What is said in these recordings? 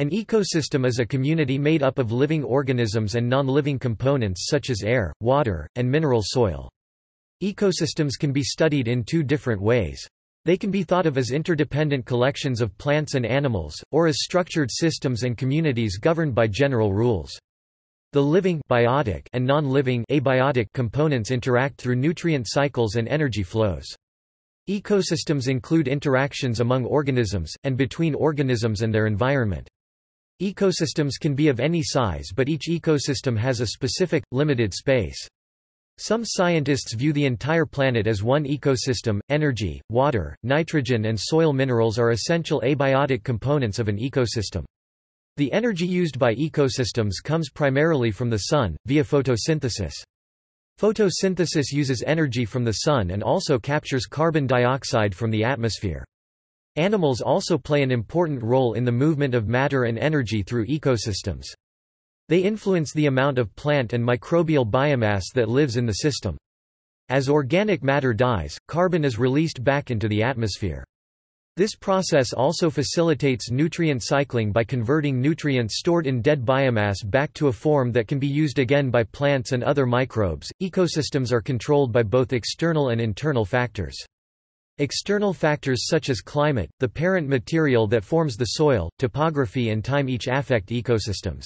An ecosystem is a community made up of living organisms and non-living components such as air, water, and mineral soil. Ecosystems can be studied in two different ways. They can be thought of as interdependent collections of plants and animals, or as structured systems and communities governed by general rules. The living biotic and non-living abiotic components interact through nutrient cycles and energy flows. Ecosystems include interactions among organisms, and between organisms and their environment. Ecosystems can be of any size but each ecosystem has a specific, limited space. Some scientists view the entire planet as one ecosystem. Energy, water, nitrogen, and soil minerals are essential abiotic components of an ecosystem. The energy used by ecosystems comes primarily from the sun, via photosynthesis. Photosynthesis uses energy from the sun and also captures carbon dioxide from the atmosphere. Animals also play an important role in the movement of matter and energy through ecosystems. They influence the amount of plant and microbial biomass that lives in the system. As organic matter dies, carbon is released back into the atmosphere. This process also facilitates nutrient cycling by converting nutrients stored in dead biomass back to a form that can be used again by plants and other microbes. Ecosystems are controlled by both external and internal factors. External factors such as climate, the parent material that forms the soil, topography and time each affect ecosystems.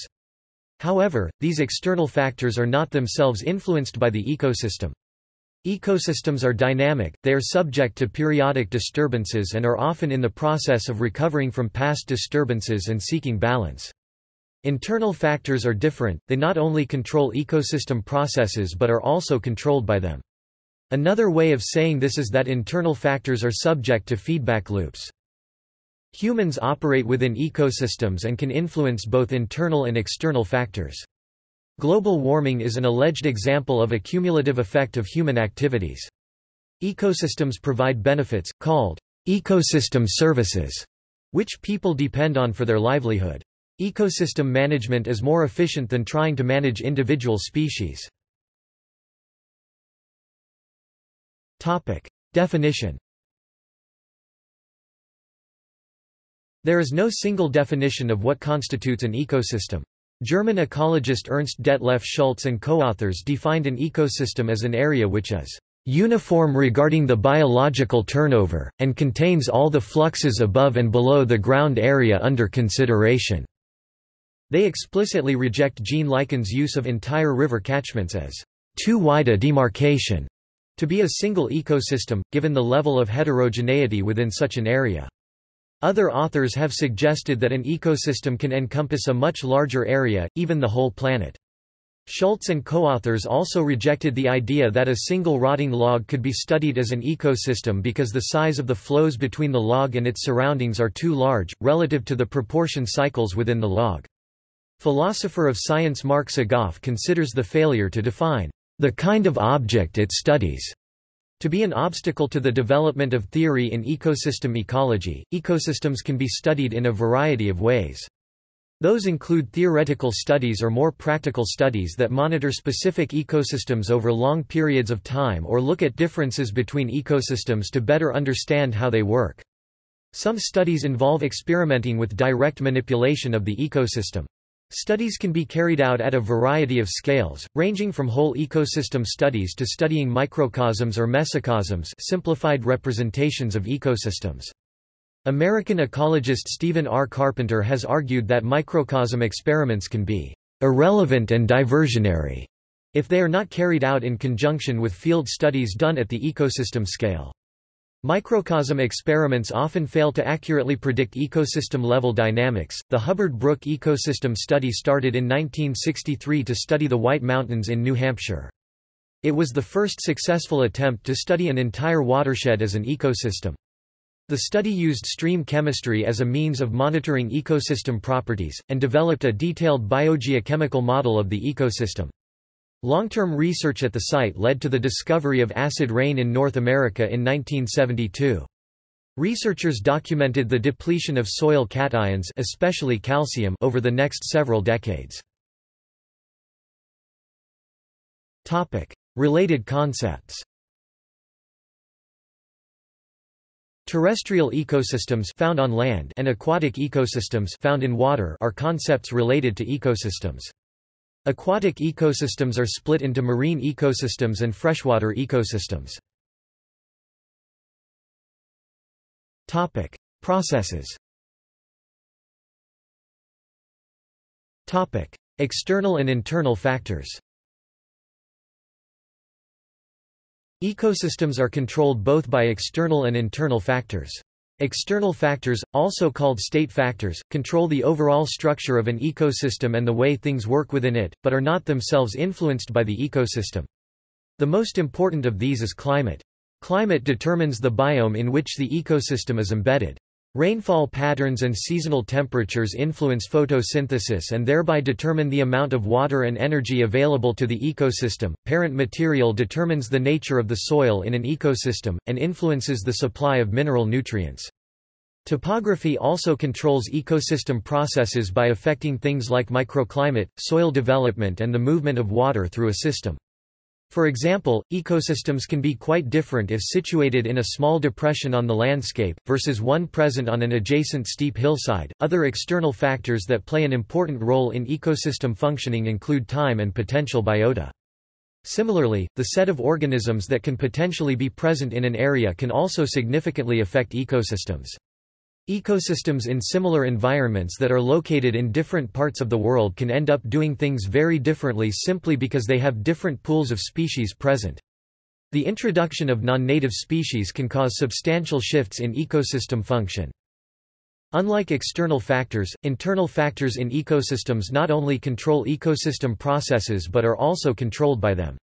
However, these external factors are not themselves influenced by the ecosystem. Ecosystems are dynamic, they are subject to periodic disturbances and are often in the process of recovering from past disturbances and seeking balance. Internal factors are different, they not only control ecosystem processes but are also controlled by them. Another way of saying this is that internal factors are subject to feedback loops. Humans operate within ecosystems and can influence both internal and external factors. Global warming is an alleged example of a cumulative effect of human activities. Ecosystems provide benefits, called ecosystem services, which people depend on for their livelihood. Ecosystem management is more efficient than trying to manage individual species. Definition There is no single definition of what constitutes an ecosystem. German ecologist Ernst Detlef Schulze and co-authors defined an ecosystem as an area which is uniform regarding the biological turnover, and contains all the fluxes above and below the ground area under consideration." They explicitly reject Gene Likens' use of entire river catchments as too wide a demarcation to be a single ecosystem, given the level of heterogeneity within such an area. Other authors have suggested that an ecosystem can encompass a much larger area, even the whole planet. Schulze and co-authors also rejected the idea that a single rotting log could be studied as an ecosystem because the size of the flows between the log and its surroundings are too large, relative to the proportion cycles within the log. Philosopher of science Mark Sagoff considers the failure to define the kind of object it studies to be an obstacle to the development of theory in ecosystem ecology, ecosystems can be studied in a variety of ways. Those include theoretical studies or more practical studies that monitor specific ecosystems over long periods of time or look at differences between ecosystems to better understand how they work. Some studies involve experimenting with direct manipulation of the ecosystem. Studies can be carried out at a variety of scales, ranging from whole ecosystem studies to studying microcosms or mesocosms simplified representations of ecosystems. American ecologist Stephen R. Carpenter has argued that microcosm experiments can be irrelevant and diversionary if they are not carried out in conjunction with field studies done at the ecosystem scale. Microcosm experiments often fail to accurately predict ecosystem-level dynamics. The Hubbard-Brook Ecosystem Study started in 1963 to study the White Mountains in New Hampshire. It was the first successful attempt to study an entire watershed as an ecosystem. The study used stream chemistry as a means of monitoring ecosystem properties, and developed a detailed biogeochemical model of the ecosystem. Long-term research at the site led to the discovery of acid rain in North America in 1972. Researchers documented the depletion of soil cations especially calcium over the next several decades. Related concepts Terrestrial ecosystems found on land and aquatic ecosystems found in water are concepts related to ecosystems. Aquatic ecosystems are split into marine ecosystems and freshwater ecosystems. Topic: Processes. Topic: External and internal factors. Ecosystems are controlled both by external and internal factors. External factors, also called state factors, control the overall structure of an ecosystem and the way things work within it, but are not themselves influenced by the ecosystem. The most important of these is climate. Climate determines the biome in which the ecosystem is embedded. Rainfall patterns and seasonal temperatures influence photosynthesis and thereby determine the amount of water and energy available to the ecosystem. Parent material determines the nature of the soil in an ecosystem, and influences the supply of mineral nutrients. Topography also controls ecosystem processes by affecting things like microclimate, soil development and the movement of water through a system. For example, ecosystems can be quite different if situated in a small depression on the landscape, versus one present on an adjacent steep hillside. Other external factors that play an important role in ecosystem functioning include time and potential biota. Similarly, the set of organisms that can potentially be present in an area can also significantly affect ecosystems. Ecosystems in similar environments that are located in different parts of the world can end up doing things very differently simply because they have different pools of species present. The introduction of non-native species can cause substantial shifts in ecosystem function. Unlike external factors, internal factors in ecosystems not only control ecosystem processes but are also controlled by them.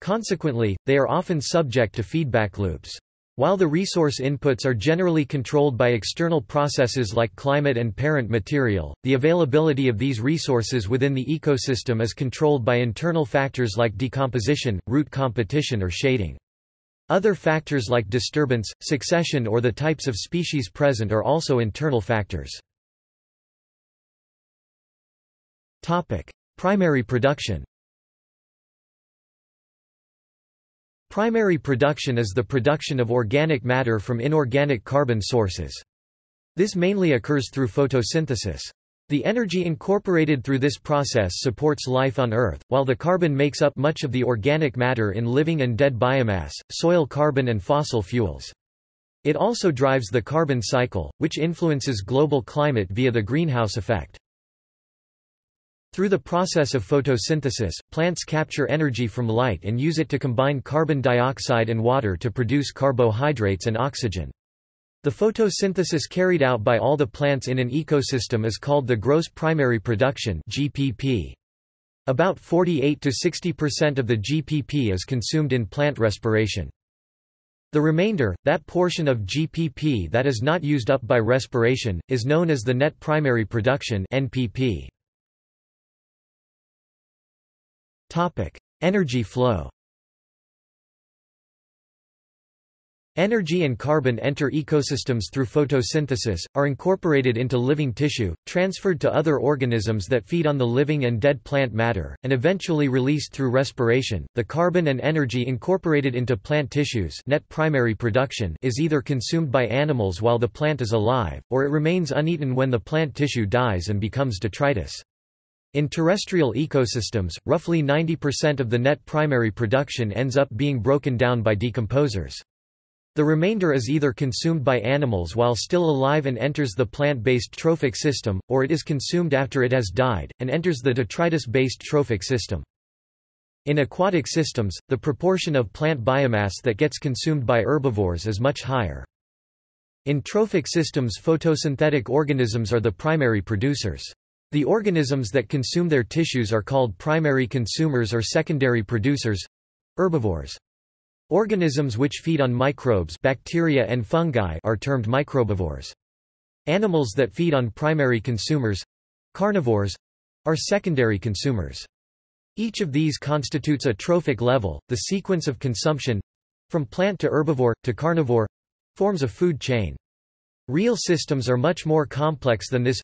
Consequently, they are often subject to feedback loops. While the resource inputs are generally controlled by external processes like climate and parent material, the availability of these resources within the ecosystem is controlled by internal factors like decomposition, root competition or shading. Other factors like disturbance, succession or the types of species present are also internal factors. Primary production Primary production is the production of organic matter from inorganic carbon sources. This mainly occurs through photosynthesis. The energy incorporated through this process supports life on Earth, while the carbon makes up much of the organic matter in living and dead biomass, soil carbon and fossil fuels. It also drives the carbon cycle, which influences global climate via the greenhouse effect. Through the process of photosynthesis, plants capture energy from light and use it to combine carbon dioxide and water to produce carbohydrates and oxygen. The photosynthesis carried out by all the plants in an ecosystem is called the gross primary production GPP. About 48 to 60% of the GPP is consumed in plant respiration. The remainder, that portion of GPP that is not used up by respiration, is known as the net primary production NPP. Topic: Energy flow. Energy and carbon enter ecosystems through photosynthesis, are incorporated into living tissue, transferred to other organisms that feed on the living and dead plant matter, and eventually released through respiration. The carbon and energy incorporated into plant tissues net primary production is either consumed by animals while the plant is alive, or it remains uneaten when the plant tissue dies and becomes detritus. In terrestrial ecosystems, roughly 90% of the net primary production ends up being broken down by decomposers. The remainder is either consumed by animals while still alive and enters the plant-based trophic system, or it is consumed after it has died, and enters the detritus-based trophic system. In aquatic systems, the proportion of plant biomass that gets consumed by herbivores is much higher. In trophic systems photosynthetic organisms are the primary producers. The organisms that consume their tissues are called primary consumers or secondary producers—herbivores. Organisms which feed on microbes bacteria and fungi are termed microbivores. Animals that feed on primary consumers—carnivores—are secondary consumers. Each of these constitutes a trophic level, the sequence of consumption—from plant to herbivore, to carnivore—forms a food chain. Real systems are much more complex than this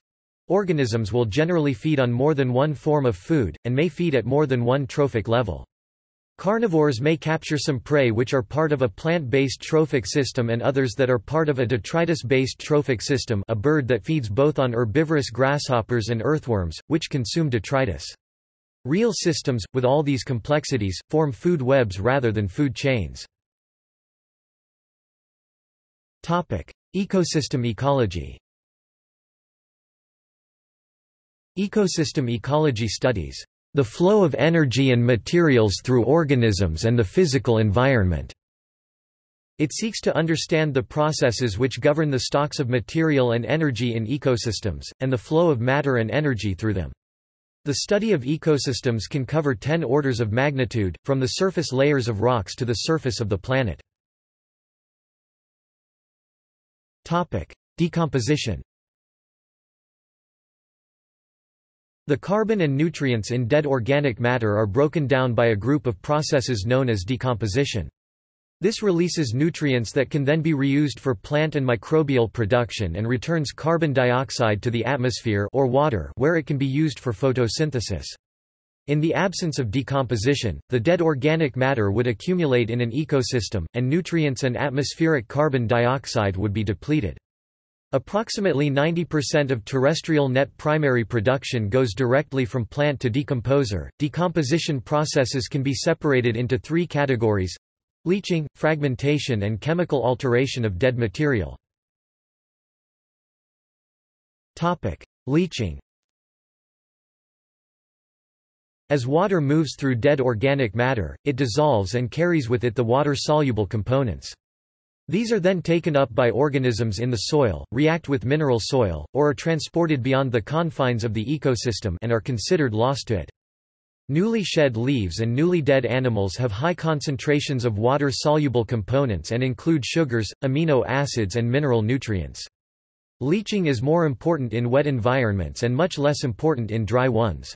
Organisms will generally feed on more than one form of food, and may feed at more than one trophic level. Carnivores may capture some prey which are part of a plant-based trophic system and others that are part of a detritus-based trophic system a bird that feeds both on herbivorous grasshoppers and earthworms, which consume detritus. Real systems, with all these complexities, form food webs rather than food chains. Ecosystem ecology Ecosystem ecology studies the flow of energy and materials through organisms and the physical environment. It seeks to understand the processes which govern the stocks of material and energy in ecosystems, and the flow of matter and energy through them. The study of ecosystems can cover 10 orders of magnitude, from the surface layers of rocks to the surface of the planet. Decomposition The carbon and nutrients in dead organic matter are broken down by a group of processes known as decomposition. This releases nutrients that can then be reused for plant and microbial production and returns carbon dioxide to the atmosphere or water where it can be used for photosynthesis. In the absence of decomposition, the dead organic matter would accumulate in an ecosystem, and nutrients and atmospheric carbon dioxide would be depleted. Approximately 90% of terrestrial net primary production goes directly from plant to decomposer. Decomposition processes can be separated into three categories leaching, fragmentation, and chemical alteration of dead material. Topic: Leaching As water moves through dead organic matter, it dissolves and carries with it the water-soluble components. These are then taken up by organisms in the soil, react with mineral soil, or are transported beyond the confines of the ecosystem and are considered lost to it. Newly shed leaves and newly dead animals have high concentrations of water-soluble components and include sugars, amino acids and mineral nutrients. Leaching is more important in wet environments and much less important in dry ones.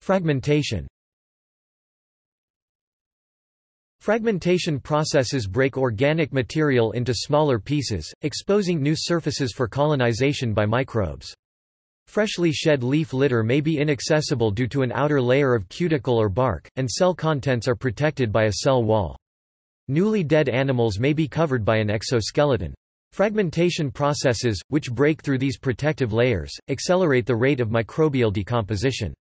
Fragmentation Fragmentation processes break organic material into smaller pieces, exposing new surfaces for colonization by microbes. Freshly shed leaf litter may be inaccessible due to an outer layer of cuticle or bark, and cell contents are protected by a cell wall. Newly dead animals may be covered by an exoskeleton. Fragmentation processes, which break through these protective layers, accelerate the rate of microbial decomposition.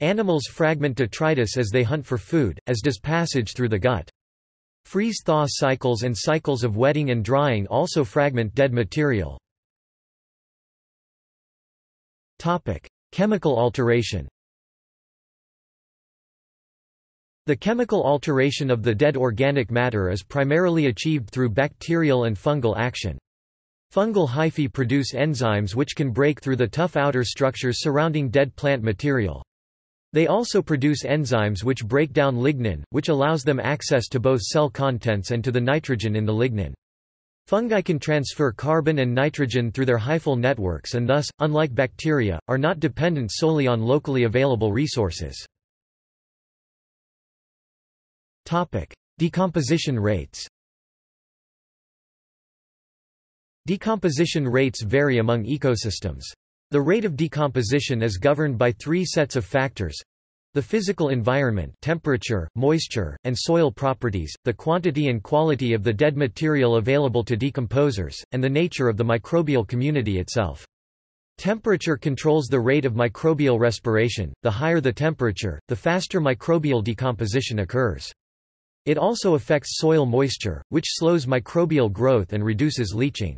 Animals fragment detritus as they hunt for food, as does passage through the gut. Freeze-thaw cycles and cycles of wetting and drying also fragment dead material. Chemical alteration The chemical alteration of the dead organic matter is primarily achieved through bacterial and fungal action. Fungal hyphae produce enzymes which can break through the tough outer structures surrounding dead plant material. They also produce enzymes which break down lignin, which allows them access to both cell contents and to the nitrogen in the lignin. Fungi can transfer carbon and nitrogen through their hyphal networks and thus, unlike bacteria, are not dependent solely on locally available resources. Decomposition rates Decomposition rates vary among ecosystems. The rate of decomposition is governed by three sets of factors. The physical environment temperature, moisture, and soil properties, the quantity and quality of the dead material available to decomposers, and the nature of the microbial community itself. Temperature controls the rate of microbial respiration, the higher the temperature, the faster microbial decomposition occurs. It also affects soil moisture, which slows microbial growth and reduces leaching.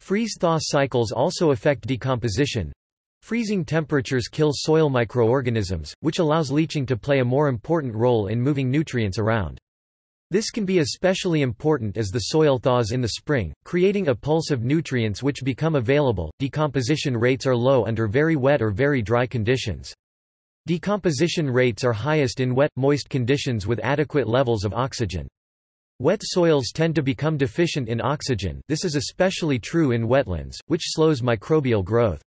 Freeze-thaw cycles also affect decomposition. Freezing temperatures kill soil microorganisms, which allows leaching to play a more important role in moving nutrients around. This can be especially important as the soil thaws in the spring, creating a pulse of nutrients which become available. Decomposition rates are low under very wet or very dry conditions. Decomposition rates are highest in wet, moist conditions with adequate levels of oxygen. Wet soils tend to become deficient in oxygen this is especially true in wetlands, which slows microbial growth.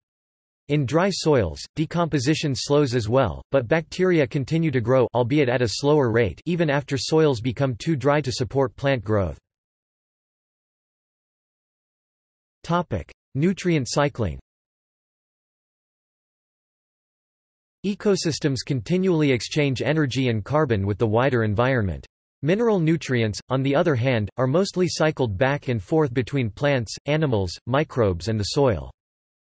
In dry soils, decomposition slows as well, but bacteria continue to grow albeit at a slower rate even after soils become too dry to support plant growth. Nutrient cycling Ecosystems continually exchange energy and carbon with the wider environment. Mineral nutrients, on the other hand, are mostly cycled back and forth between plants, animals, microbes and the soil.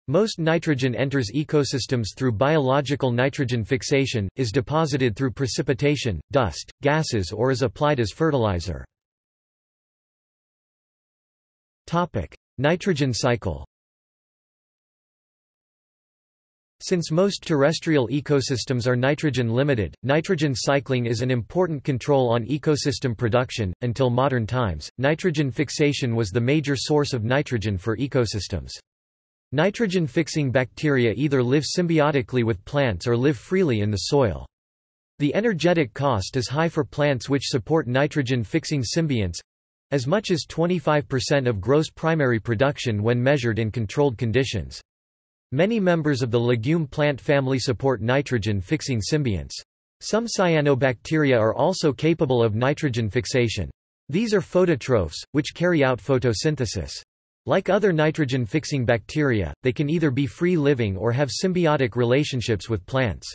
Most nitrogen enters ecosystems through biological nitrogen fixation, is deposited through precipitation, dust, gases or is applied as fertilizer. Nitrogen cycle Since most terrestrial ecosystems are nitrogen limited, nitrogen cycling is an important control on ecosystem production. Until modern times, nitrogen fixation was the major source of nitrogen for ecosystems. Nitrogen-fixing bacteria either live symbiotically with plants or live freely in the soil. The energetic cost is high for plants which support nitrogen-fixing symbionts—as much as 25% of gross primary production when measured in controlled conditions. Many members of the legume plant family support nitrogen-fixing symbionts. Some cyanobacteria are also capable of nitrogen fixation. These are phototrophs, which carry out photosynthesis. Like other nitrogen-fixing bacteria, they can either be free-living or have symbiotic relationships with plants.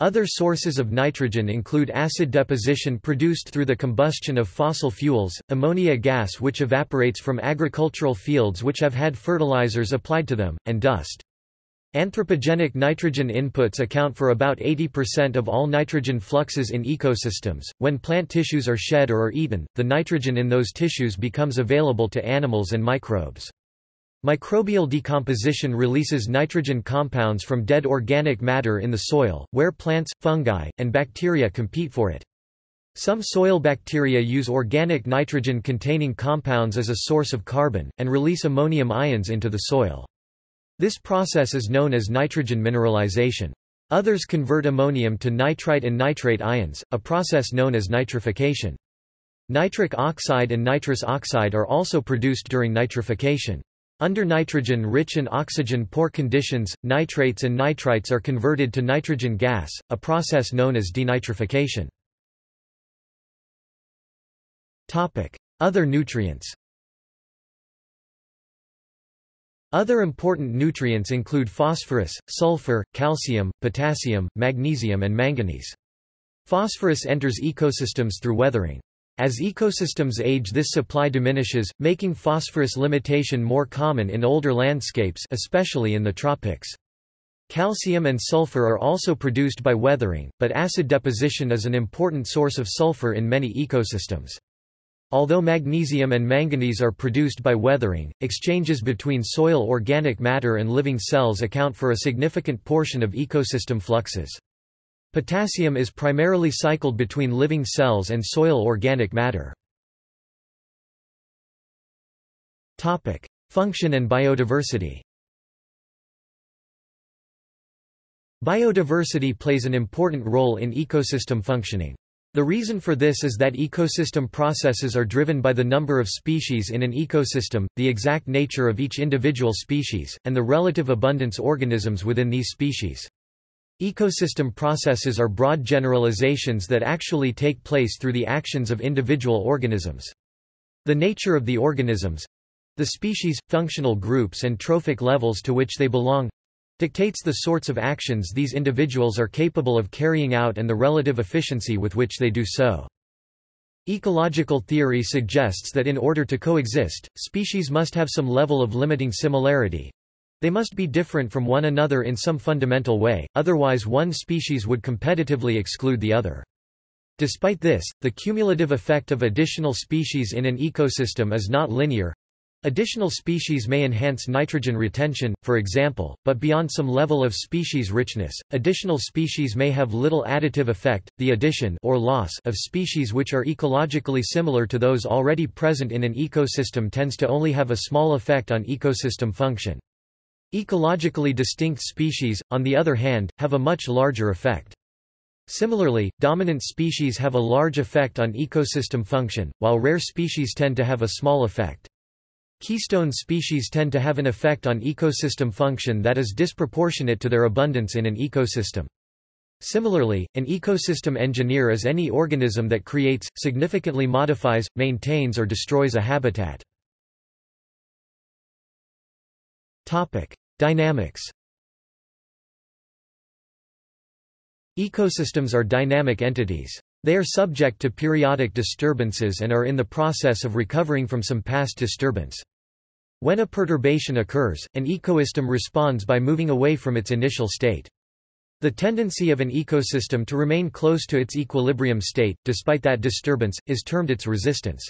Other sources of nitrogen include acid deposition produced through the combustion of fossil fuels, ammonia gas which evaporates from agricultural fields which have had fertilizers applied to them, and dust. Anthropogenic nitrogen inputs account for about 80% of all nitrogen fluxes in ecosystems. When plant tissues are shed or are eaten, the nitrogen in those tissues becomes available to animals and microbes. Microbial decomposition releases nitrogen compounds from dead organic matter in the soil, where plants, fungi, and bacteria compete for it. Some soil bacteria use organic nitrogen-containing compounds as a source of carbon, and release ammonium ions into the soil. This process is known as nitrogen mineralization. Others convert ammonium to nitrite and nitrate ions, a process known as nitrification. Nitric oxide and nitrous oxide are also produced during nitrification. Under nitrogen-rich and oxygen-poor conditions, nitrates and nitrites are converted to nitrogen gas, a process known as denitrification. Other nutrients Other important nutrients include phosphorus, sulfur, calcium, potassium, magnesium and manganese. Phosphorus enters ecosystems through weathering. As ecosystems age this supply diminishes, making phosphorus limitation more common in older landscapes especially in the tropics. Calcium and sulfur are also produced by weathering, but acid deposition is an important source of sulfur in many ecosystems. Although magnesium and manganese are produced by weathering, exchanges between soil organic matter and living cells account for a significant portion of ecosystem fluxes. Potassium is primarily cycled between living cells and soil organic matter. Function and biodiversity Biodiversity plays an important role in ecosystem functioning. The reason for this is that ecosystem processes are driven by the number of species in an ecosystem, the exact nature of each individual species, and the relative abundance organisms within these species. Ecosystem processes are broad generalizations that actually take place through the actions of individual organisms. The nature of the organisms—the species, functional groups and trophic levels to which they belong dictates the sorts of actions these individuals are capable of carrying out and the relative efficiency with which they do so. Ecological theory suggests that in order to coexist, species must have some level of limiting similarity. They must be different from one another in some fundamental way, otherwise one species would competitively exclude the other. Despite this, the cumulative effect of additional species in an ecosystem is not linear, Additional species may enhance nitrogen retention, for example, but beyond some level of species richness, additional species may have little additive effect. The addition or loss of species which are ecologically similar to those already present in an ecosystem tends to only have a small effect on ecosystem function. Ecologically distinct species, on the other hand, have a much larger effect. Similarly, dominant species have a large effect on ecosystem function, while rare species tend to have a small effect. Keystone species tend to have an effect on ecosystem function that is disproportionate to their abundance in an ecosystem. Similarly, an ecosystem engineer is any organism that creates, significantly modifies, maintains or destroys a habitat. Dynamics Ecosystems are dynamic entities. They are subject to periodic disturbances and are in the process of recovering from some past disturbance. When a perturbation occurs, an ecosystem responds by moving away from its initial state. The tendency of an ecosystem to remain close to its equilibrium state, despite that disturbance, is termed its resistance.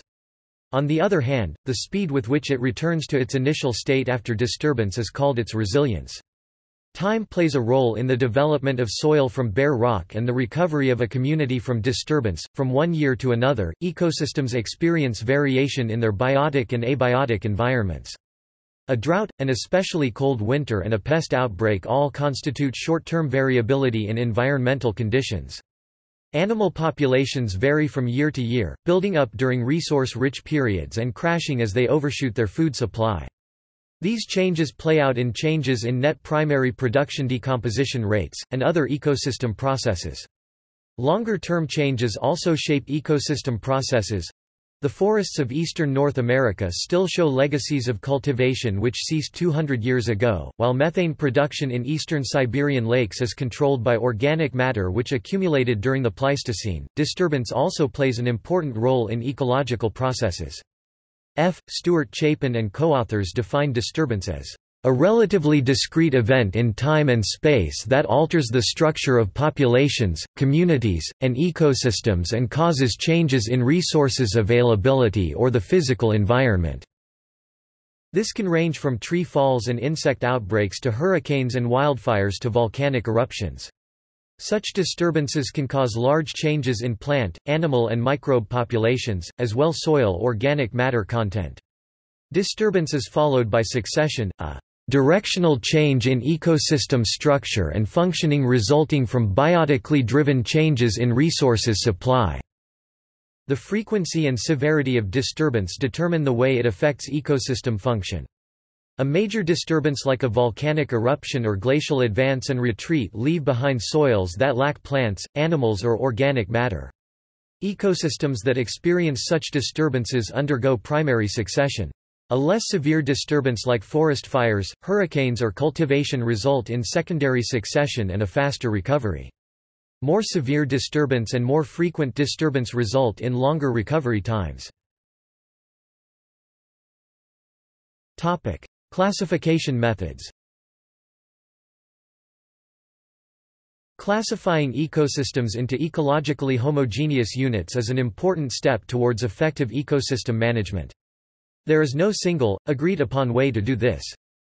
On the other hand, the speed with which it returns to its initial state after disturbance is called its resilience. Time plays a role in the development of soil from bare rock and the recovery of a community from disturbance. From one year to another, ecosystems experience variation in their biotic and abiotic environments. A drought, an especially cold winter and a pest outbreak all constitute short-term variability in environmental conditions. Animal populations vary from year to year, building up during resource-rich periods and crashing as they overshoot their food supply. These changes play out in changes in net primary production decomposition rates, and other ecosystem processes. Longer-term changes also shape ecosystem processes. The forests of eastern North America still show legacies of cultivation which ceased 200 years ago, while methane production in eastern Siberian lakes is controlled by organic matter which accumulated during the Pleistocene. Disturbance also plays an important role in ecological processes. F. Stuart Chapin and co-authors define disturbance as a relatively discrete event in time and space that alters the structure of populations, communities, and ecosystems and causes changes in resources availability or the physical environment. This can range from tree falls and insect outbreaks to hurricanes and wildfires to volcanic eruptions. Such disturbances can cause large changes in plant, animal and microbe populations, as well soil organic matter content. Disturbance is followed by succession, a directional change in ecosystem structure and functioning resulting from biotically driven changes in resources supply. The frequency and severity of disturbance determine the way it affects ecosystem function. A major disturbance like a volcanic eruption or glacial advance and retreat leave behind soils that lack plants, animals or organic matter. Ecosystems that experience such disturbances undergo primary succession. A less severe disturbance like forest fires, hurricanes or cultivation result in secondary succession and a faster recovery. More severe disturbance and more frequent disturbance result in longer recovery times. Classification methods Classifying ecosystems into ecologically homogeneous units is an important step towards effective ecosystem management. There is no single, agreed-upon way to do this.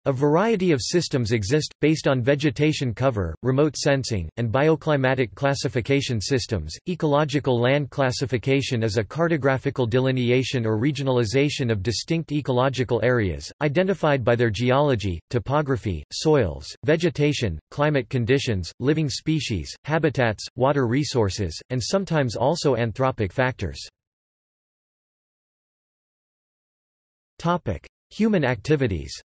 A variety of systems exist, based on vegetation cover, remote sensing, and bioclimatic classification systems. Ecological land classification is a cartographical delineation or regionalization of distinct ecological areas, identified by their geology, topography, soils, vegetation, climate conditions, living species, habitats, water resources, and sometimes also anthropic factors. Human activities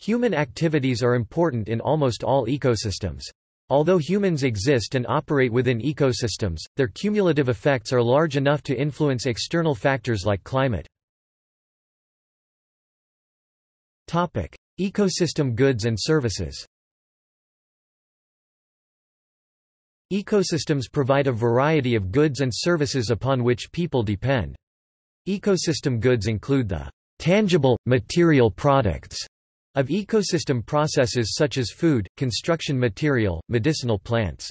Human activities are important in almost all ecosystems. Although humans exist and operate within ecosystems, their cumulative effects are large enough to influence external factors like climate. Topic: Ecosystem goods and services Ecosystems provide a variety of goods and services upon which people depend. Ecosystem goods include the tangible, material products of ecosystem processes such as food, construction material, medicinal plants.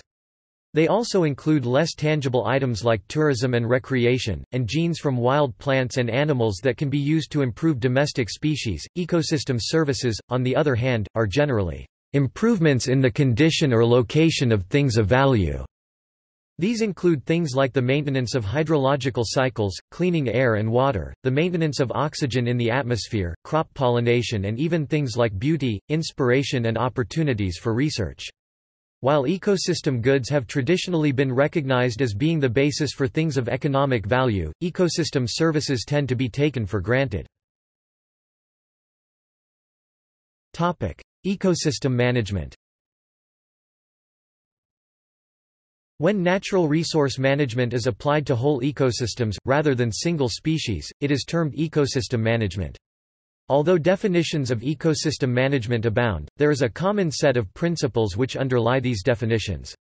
They also include less tangible items like tourism and recreation, and genes from wild plants and animals that can be used to improve domestic species. Ecosystem services, on the other hand, are generally improvements in the condition or location of things of value. These include things like the maintenance of hydrological cycles, cleaning air and water, the maintenance of oxygen in the atmosphere, crop pollination and even things like beauty, inspiration and opportunities for research. While ecosystem goods have traditionally been recognized as being the basis for things of economic value, ecosystem services tend to be taken for granted. Ecosystem management When natural resource management is applied to whole ecosystems, rather than single species, it is termed ecosystem management. Although definitions of ecosystem management abound, there is a common set of principles which underlie these definitions.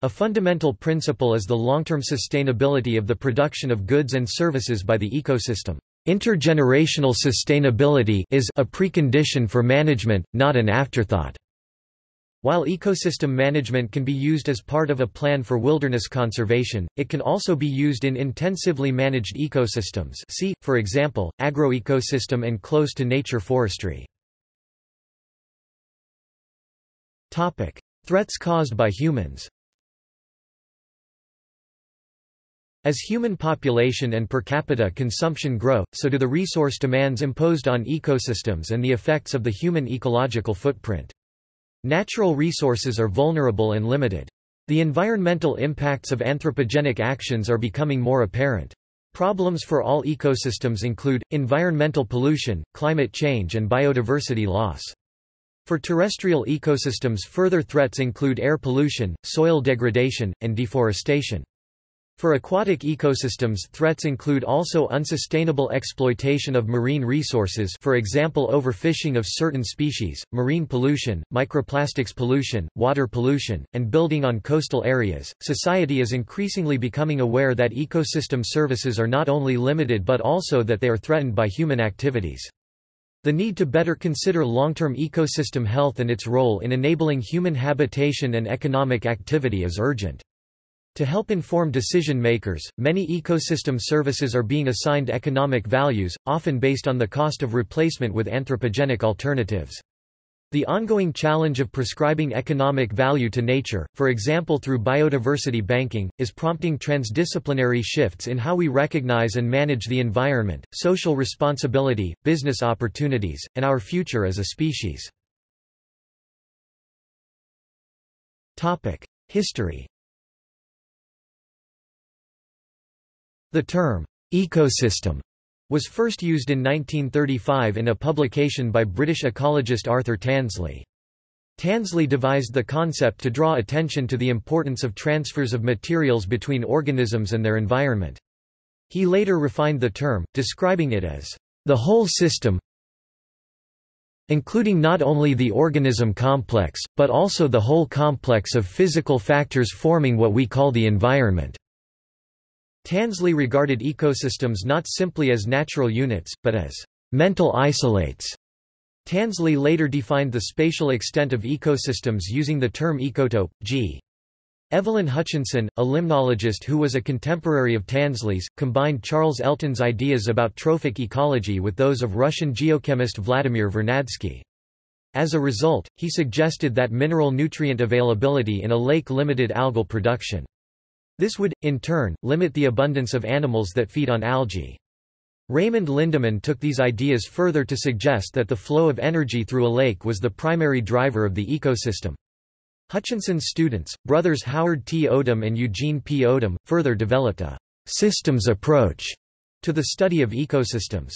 A fundamental principle is the long-term sustainability of the production of goods and services by the ecosystem. Intergenerational sustainability is a precondition for management, not an afterthought. While ecosystem management can be used as part of a plan for wilderness conservation, it can also be used in intensively managed ecosystems see, for example, agroecosystem and close-to-nature forestry. Threats caused by humans As human population and per capita consumption grow, so do the resource demands imposed on ecosystems and the effects of the human ecological footprint. Natural resources are vulnerable and limited. The environmental impacts of anthropogenic actions are becoming more apparent. Problems for all ecosystems include, environmental pollution, climate change and biodiversity loss. For terrestrial ecosystems further threats include air pollution, soil degradation, and deforestation. For aquatic ecosystems threats include also unsustainable exploitation of marine resources for example overfishing of certain species, marine pollution, microplastics pollution, water pollution, and building on coastal areas. Society is increasingly becoming aware that ecosystem services are not only limited but also that they are threatened by human activities. The need to better consider long-term ecosystem health and its role in enabling human habitation and economic activity is urgent. To help inform decision makers, many ecosystem services are being assigned economic values, often based on the cost of replacement with anthropogenic alternatives. The ongoing challenge of prescribing economic value to nature, for example through biodiversity banking, is prompting transdisciplinary shifts in how we recognize and manage the environment, social responsibility, business opportunities, and our future as a species. History The term, ecosystem, was first used in 1935 in a publication by British ecologist Arthur Tansley. Tansley devised the concept to draw attention to the importance of transfers of materials between organisms and their environment. He later refined the term, describing it as the whole system including not only the organism complex, but also the whole complex of physical factors forming what we call the environment. Tansley regarded ecosystems not simply as natural units, but as mental isolates. Tansley later defined the spatial extent of ecosystems using the term ecotope. G. Evelyn Hutchinson, a limnologist who was a contemporary of Tansley's, combined Charles Elton's ideas about trophic ecology with those of Russian geochemist Vladimir Vernadsky. As a result, he suggested that mineral nutrient availability in a lake limited algal production. This would, in turn, limit the abundance of animals that feed on algae. Raymond Lindeman took these ideas further to suggest that the flow of energy through a lake was the primary driver of the ecosystem. Hutchinson's students, brothers Howard T. Odum and Eugene P. Odum, further developed a systems approach to the study of ecosystems.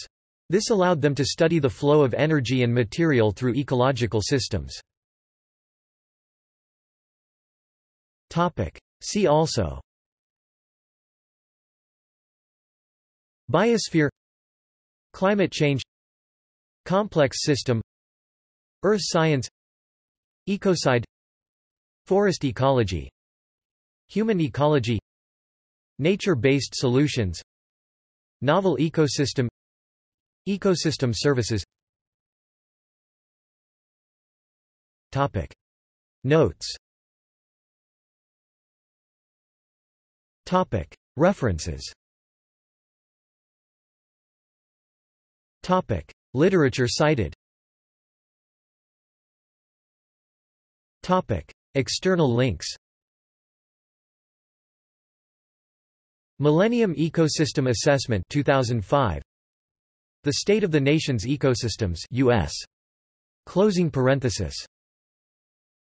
This allowed them to study the flow of energy and material through ecological systems. See also Biosphere Climate change Complex system Earth science Ecocide Forest ecology Human ecology Nature-based solutions Novel ecosystem Ecosystem services Topic. Notes Topic. References Topic. Literature cited. Topic. External links. Millennium Ecosystem Assessment 2005 The State of the Nation's Ecosystems US Closing parenthesis